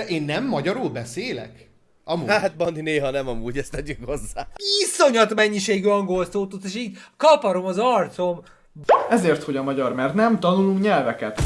De én nem magyarul beszélek? Amúgy. Hát Bandi néha nem amúgy, ezt tegyük hozzá. Iszonyat mennyiségű angol szót és így kaparom az arcom. Ezért, hogy a magyar, mert nem tanulunk nyelveket.